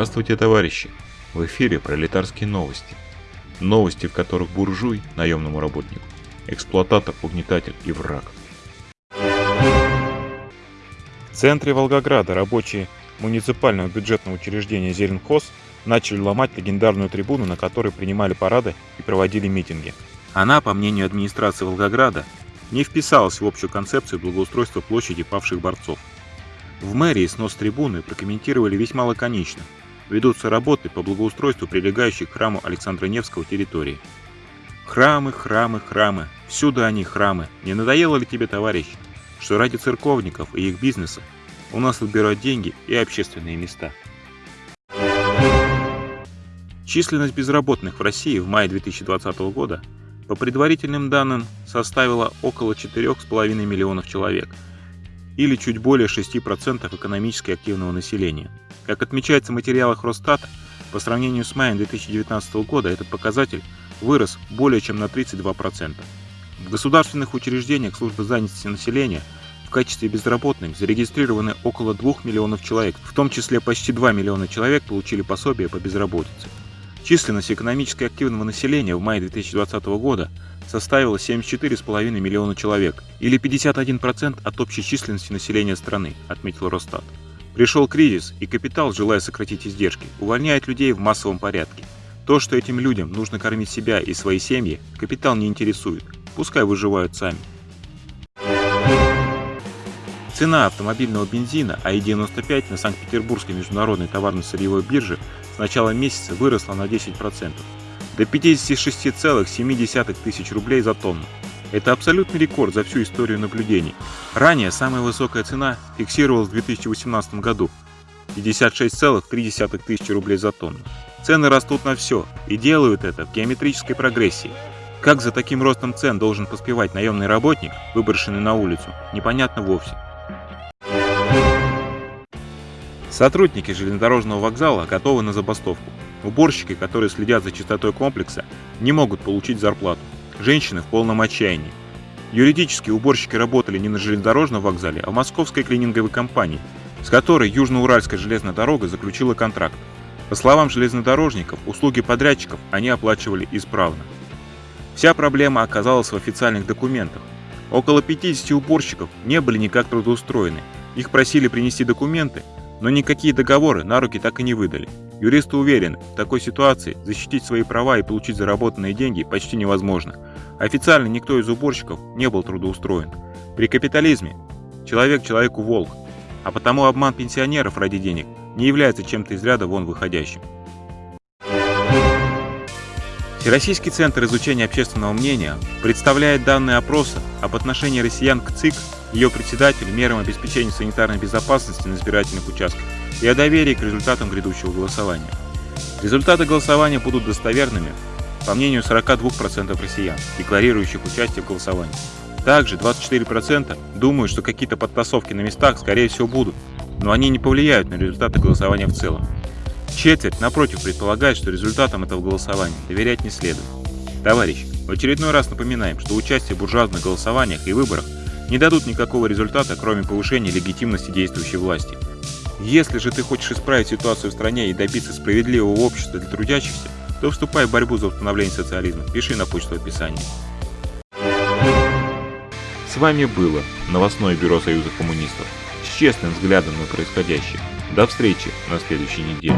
Здравствуйте, товарищи! В эфире пролетарские новости. Новости, в которых буржуй, наемному работнику, эксплуататор, угнетатель и враг. В центре Волгограда рабочие муниципального бюджетного учреждения «Зеленхоз» начали ломать легендарную трибуну, на которой принимали парады и проводили митинги. Она, по мнению администрации Волгограда, не вписалась в общую концепцию благоустройства площади павших борцов. В мэрии снос трибуны прокомментировали весьма лаконично. Ведутся работы по благоустройству прилегающих к храму Александра Невского территории. Храмы, храмы, храмы. Всюду они храмы. Не надоело ли тебе, товарищ, что ради церковников и их бизнеса у нас отбирают деньги и общественные места? Численность безработных в России в мае 2020 года по предварительным данным составила около 4,5 миллионов человек – или чуть более 6% экономически активного населения. Как отмечается в материалах Росстата, по сравнению с маем 2019 года этот показатель вырос более чем на 32%. В государственных учреждениях службы занятости населения в качестве безработных зарегистрированы около 2 миллионов человек, в том числе почти 2 миллиона человек получили пособие по безработице. Численность экономически активного населения в мае 2020 года составила 74,5 миллиона человек, или 51% от общей численности населения страны, отметил Росстат. Пришел кризис, и капитал, желая сократить издержки, увольняет людей в массовом порядке. То, что этим людям нужно кормить себя и свои семьи, капитал не интересует, пускай выживают сами. Цена автомобильного бензина АИ-95 на Санкт-Петербургской международной товарно-сырьевой бирже с начала месяца выросла на 10% до 56,7 тысяч рублей за тонну. Это абсолютный рекорд за всю историю наблюдений. Ранее самая высокая цена фиксировалась в 2018 году – 56,3 тысячи рублей за тонну. Цены растут на все и делают это в геометрической прогрессии. Как за таким ростом цен должен поспевать наемный работник, выброшенный на улицу, непонятно вовсе. Сотрудники железнодорожного вокзала готовы на забастовку. Уборщики, которые следят за чистотой комплекса, не могут получить зарплату. Женщины в полном отчаянии. Юридически уборщики работали не на железнодорожном вокзале, а в московской клининговой компании, с которой Южноуральская железная дорога заключила контракт. По словам железнодорожников, услуги подрядчиков они оплачивали исправно. Вся проблема оказалась в официальных документах. Около 50 уборщиков не были никак трудоустроены. Их просили принести документы, но никакие договоры на руки так и не выдали. Юристы уверены, в такой ситуации защитить свои права и получить заработанные деньги почти невозможно. Официально никто из уборщиков не был трудоустроен. При капитализме человек человеку волк, а потому обман пенсионеров ради денег не является чем-то из ряда вон выходящим. Всероссийский центр изучения общественного мнения представляет данные опроса об отношении россиян к ЦИК, ее председателю, мерам обеспечения санитарной безопасности на избирательных участках и о доверии к результатам грядущего голосования. Результаты голосования будут достоверными, по мнению 42% россиян, декларирующих участие в голосовании. Также 24% думают, что какие-то подтасовки на местах скорее всего будут, но они не повлияют на результаты голосования в целом. Четверть, напротив, предполагает, что результатам этого голосования доверять не следует. Товарищи, в очередной раз напоминаем, что участие в буржуазных голосованиях и выборах не дадут никакого результата, кроме повышения легитимности действующей власти – если же ты хочешь исправить ситуацию в стране и добиться справедливого общества для трудящихся, то вступай в борьбу за установление социализма. Пиши на почту в описании. С вами было новостное бюро Союза коммунистов с честным взглядом на происходящее. До встречи на следующей неделе.